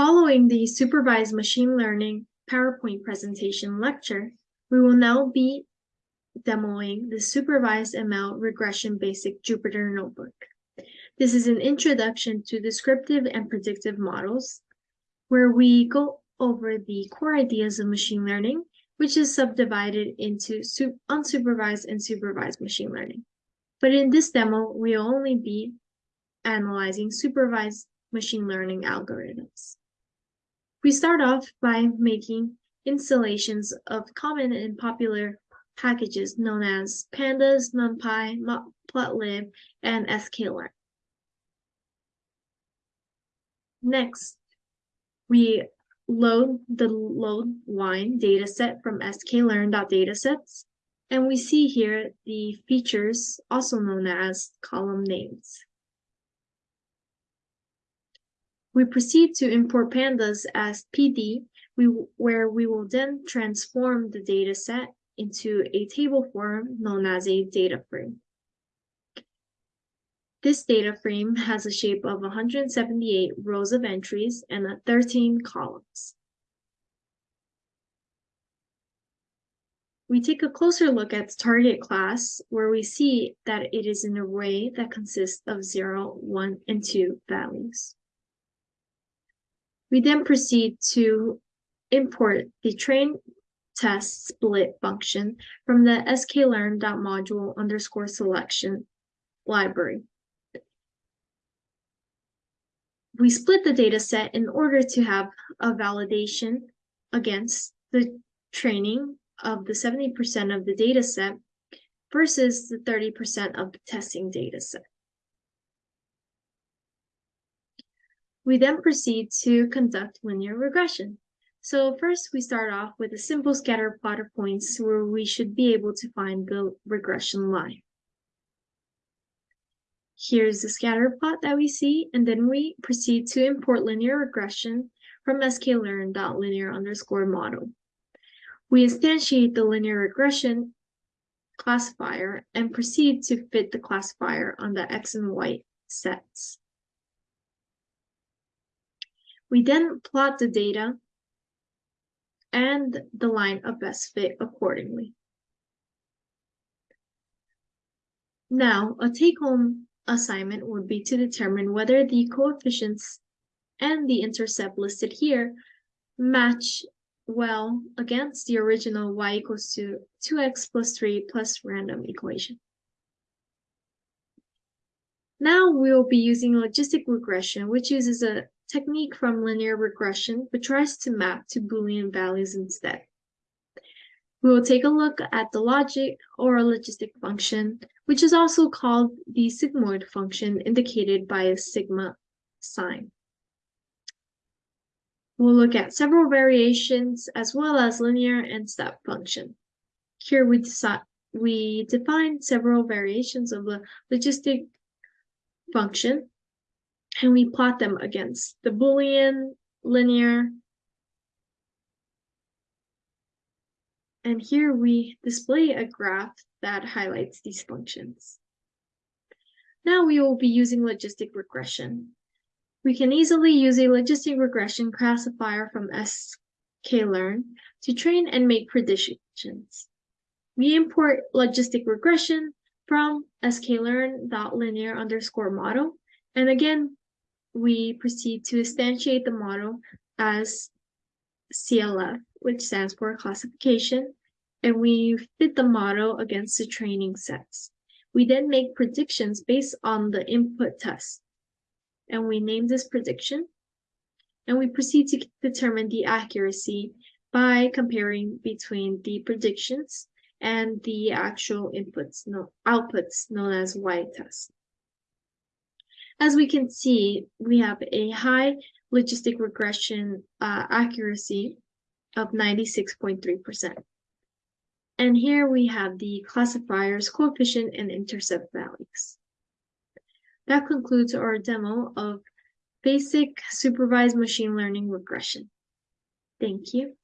Following the supervised machine learning PowerPoint presentation lecture, we will now be demoing the supervised ML regression basic Jupyter notebook. This is an introduction to descriptive and predictive models, where we go over the core ideas of machine learning, which is subdivided into unsupervised and supervised machine learning. But in this demo, we'll only be analyzing supervised machine learning algorithms. We start off by making installations of common and popular packages known as pandas, numpy, matplotlib, and sklearn. Next, we load the load wine dataset from sklearn.datasets, and we see here the features also known as column names. We proceed to import pandas as PD, we, where we will then transform the data set into a table form known as a data frame. This data frame has a shape of 178 rows of entries and 13 columns. We take a closer look at the target class, where we see that it is an array that consists of 0, 1, and 2 values. We then proceed to import the train test split function from the sklearn.model underscore selection library. We split the data set in order to have a validation against the training of the 70% of the data set versus the 30% of the testing data set. We then proceed to conduct linear regression. So first we start off with a simple scatter plot of points where we should be able to find the regression line. Here's the scatter plot that we see, and then we proceed to import linear regression from sklearn.linear underscore model. We instantiate the linear regression classifier and proceed to fit the classifier on the x and y sets. We then plot the data and the line of best fit accordingly. Now, a take-home assignment would be to determine whether the coefficients and the intercept listed here match well against the original y equals to 2x plus 3 plus random equation. Now we will be using logistic regression, which uses a technique from linear regression, but tries to map to Boolean values instead. We will take a look at the logic or logistic function, which is also called the sigmoid function indicated by a sigma sign. We'll look at several variations as well as linear and step function. Here we, we define several variations of the logistic function, and we plot them against the Boolean, linear, and here we display a graph that highlights these functions. Now we will be using logistic regression. We can easily use a logistic regression classifier from sklearn to train and make predictions. We import logistic regression from sklearn.linear underscore model. And again, we proceed to instantiate the model as CLF, which stands for classification, and we fit the model against the training sets. We then make predictions based on the input test, and we name this prediction, and we proceed to determine the accuracy by comparing between the predictions and the actual inputs, no, outputs known as y-test. As we can see, we have a high logistic regression uh, accuracy of 96.3%. And here we have the classifier's coefficient and intercept values. That concludes our demo of basic supervised machine learning regression. Thank you.